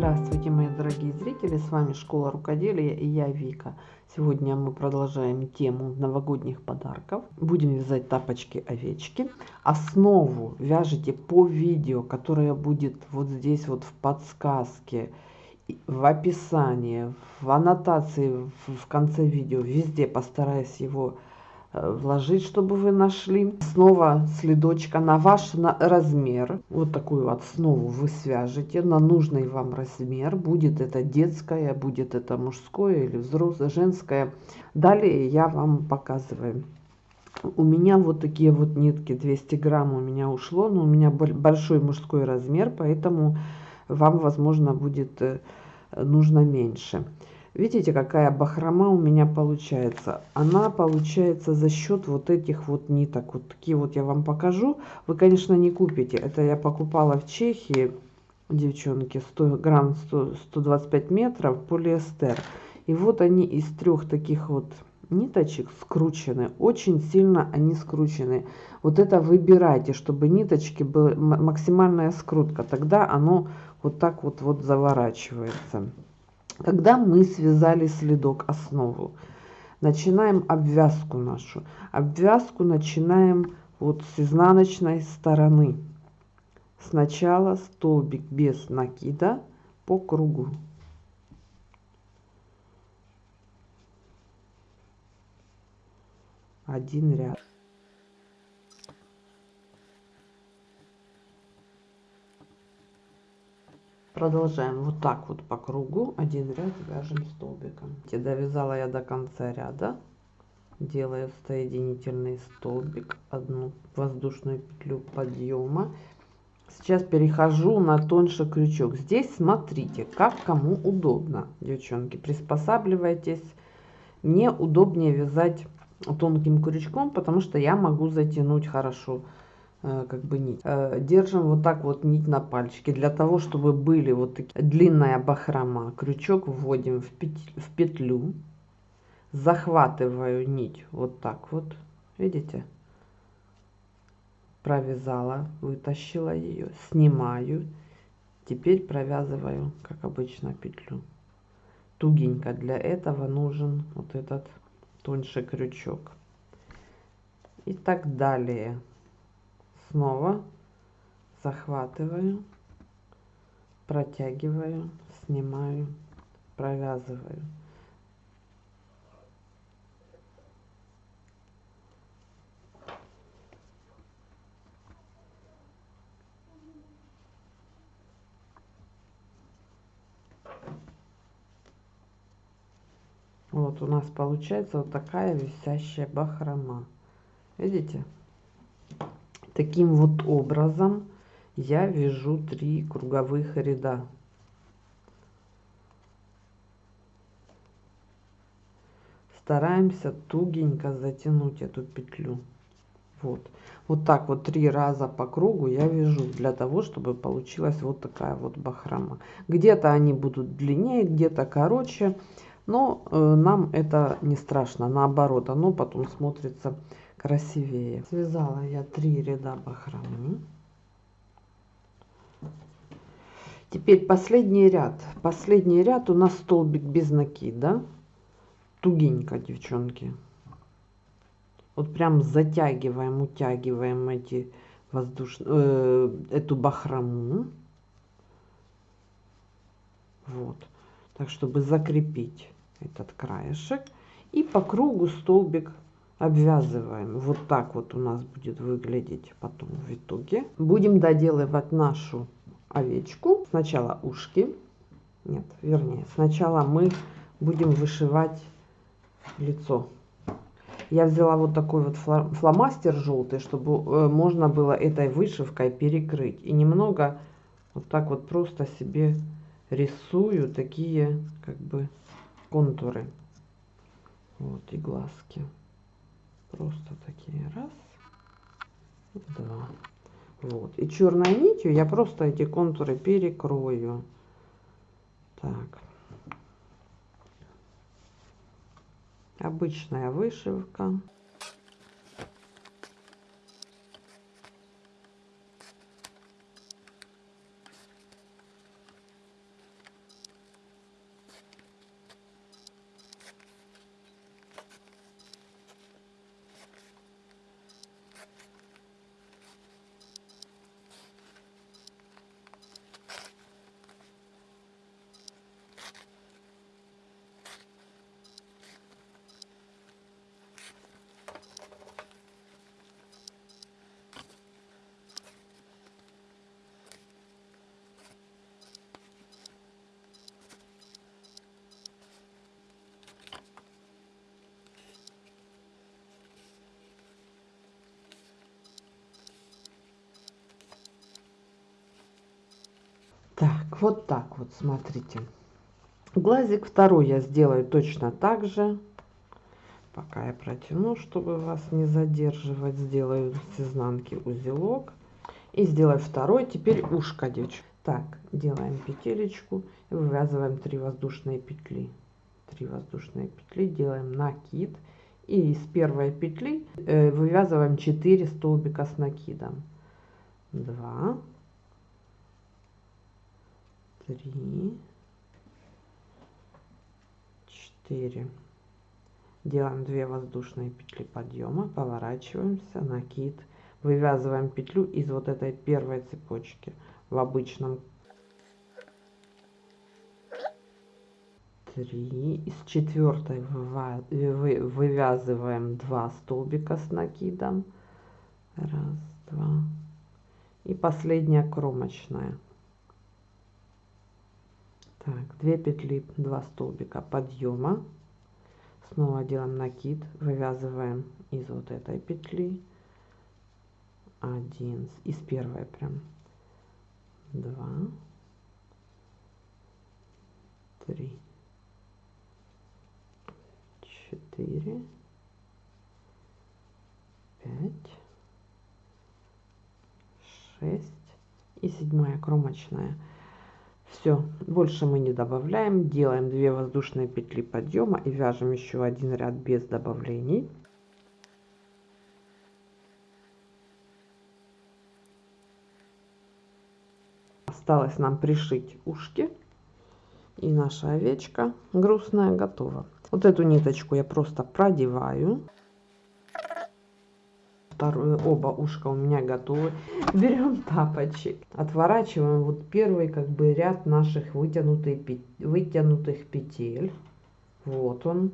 Здравствуйте, мои дорогие зрители! С вами Школа Рукоделия и я Вика. Сегодня мы продолжаем тему новогодних подарков. Будем вязать тапочки-овечки. Основу вяжите по видео, которое будет вот здесь вот в подсказке, в описании, в аннотации в конце видео. Везде постараюсь его вложить, чтобы вы нашли. Снова следочка на ваш размер. Вот такую основу вы свяжете на нужный вам размер. Будет это детское, будет это мужское или взрослое, женское. Далее я вам показываю. У меня вот такие вот нитки, 200 грамм у меня ушло, но у меня большой мужской размер, поэтому вам, возможно, будет э, нужно меньше. Видите, какая бахрома у меня получается? Она получается за счет вот этих вот ниток. Вот такие вот я вам покажу. Вы, конечно, не купите. Это я покупала в Чехии, девчонки, 100 грамм, 100, 125 метров полиэстер. И вот они из трех таких вот ниточек скручены. Очень сильно они скручены. Вот это выбирайте, чтобы ниточки были максимальная скрутка. Тогда оно вот так вот, вот заворачивается. Когда мы связали следок основу, начинаем обвязку нашу. Обвязку начинаем вот с изнаночной стороны. Сначала столбик без накида по кругу. Один ряд. Продолжаем вот так вот по кругу, один ряд вяжем столбиком. Довязала я до конца ряда, делаю соединительный столбик, одну воздушную петлю подъема. Сейчас перехожу на тоньше крючок. Здесь смотрите, как кому удобно, девчонки, приспосабливайтесь. Мне удобнее вязать тонким крючком, потому что я могу затянуть хорошо как бы нить. Э, держим вот так вот нить на пальчике. Для того, чтобы были вот такие длинная бахрома, крючок вводим в, петлю, в петлю. Захватываю нить вот так вот. Видите? Провязала, вытащила ее, снимаю. Теперь провязываю, как обычно, петлю. Тугенько. Для этого нужен вот этот тоньше крючок. И так далее снова захватываю, протягиваю, снимаю, провязываю. Вот у нас получается вот такая висящая бахрома. Видите? Таким вот образом я вяжу три круговых ряда. Стараемся тугенько затянуть эту петлю. Вот. Вот так вот три раза по кругу я вяжу для того, чтобы получилась вот такая вот бахрома. Где-то они будут длиннее, где-то короче, но э, нам это не страшно, наоборот, оно потом смотрится красивее. Связала я три ряда бахромы. Теперь последний ряд. Последний ряд у нас столбик без накида. Тугенько, девчонки. Вот прям затягиваем, утягиваем эти воздушные, э, эту бахрому. Вот. Так, чтобы закрепить этот краешек. И по кругу столбик обвязываем. Вот так вот у нас будет выглядеть потом в итоге. Будем доделывать нашу овечку. Сначала ушки. Нет, вернее, сначала мы будем вышивать лицо. Я взяла вот такой вот фломастер желтый, чтобы э, можно было этой вышивкой перекрыть. И немного вот так вот просто себе рисую такие как бы контуры. Вот и глазки. Просто такие раз, два. Вот. И черной нитью я просто эти контуры перекрою. Так. Обычная вышивка. Так, вот так вот, смотрите. Глазик второй я сделаю точно так же. Пока я протяну, чтобы вас не задерживать, сделаю с изнанки узелок. И сделаю второй, теперь ушко, девочки. Так, делаем петелечку вывязываем 3 воздушные петли. 3 воздушные петли, делаем накид. И из первой петли э, вывязываем 4 столбика с накидом. 2, 3, 4. Делаем 2 воздушные петли подъема, поворачиваемся, накид, вывязываем петлю из вот этой первой цепочки в обычном 3 из четвертой вывязываем 2 столбика с накидом. Раз два. И последняя кромочная так 2 петли 2 столбика подъема. Снова делаем накид вывязываем из вот этой петли. Один из первой прям. 2 3 четыре, пять, шесть. И седьмая кромочная. Все, больше мы не добавляем. Делаем 2 воздушные петли подъема и вяжем еще один ряд без добавлений. Осталось нам пришить ушки. И наша овечка грустная готова. Вот эту ниточку я просто продеваю. Второе, оба ушка у меня готовы. Берем тапочек, отворачиваем вот первый как бы ряд наших вытянутых, вытянутых петель. Вот он.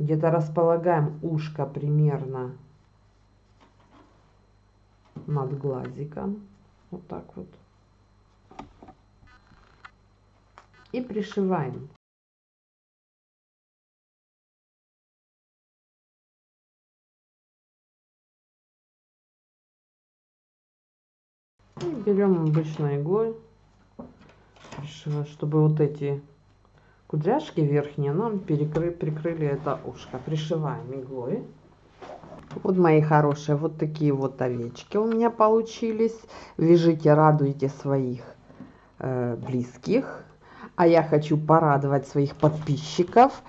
Где-то располагаем ушко примерно над глазиком. Вот так вот. И пришиваем. Берем обычной иглой, чтобы вот эти кудряшки верхние нам перекры, прикрыли это ушко. Пришиваем иглой. Вот мои хорошие, вот такие вот овечки у меня получились. Вяжите, радуйте своих э, близких. А я хочу порадовать своих подписчиков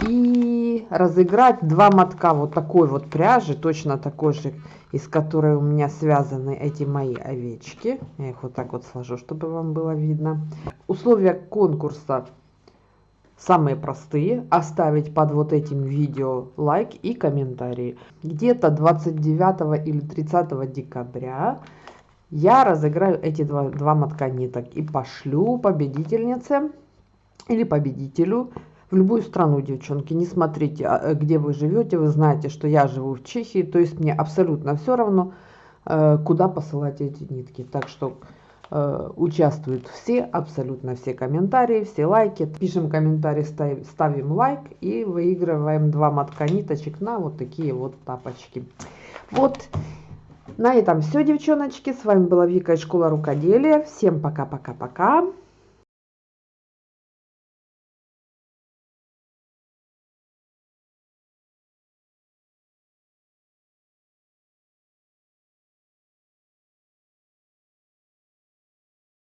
и разыграть два мотка вот такой вот пряжи, точно такой же, из которой у меня связаны эти мои овечки. Я их вот так вот сложу, чтобы вам было видно. Условия конкурса самые простые. Оставить под вот этим видео лайк и комментарий. Где-то 29 или 30 декабря я разыграю эти два, два мотка ниток и пошлю победительнице или победителю в любую страну, девчонки. Не смотрите, а, э, где вы живете. Вы знаете, что я живу в Чехии. То есть мне абсолютно все равно, э, куда посылать эти нитки. Так что э, участвуют все, абсолютно все комментарии, все лайки. Пишем комментарий, ставим, ставим лайк и выигрываем два мотка ниточек на вот такие вот тапочки. Вот. На этом все, девчоночки. С вами была Вика из школы рукоделия. Всем пока-пока-пока.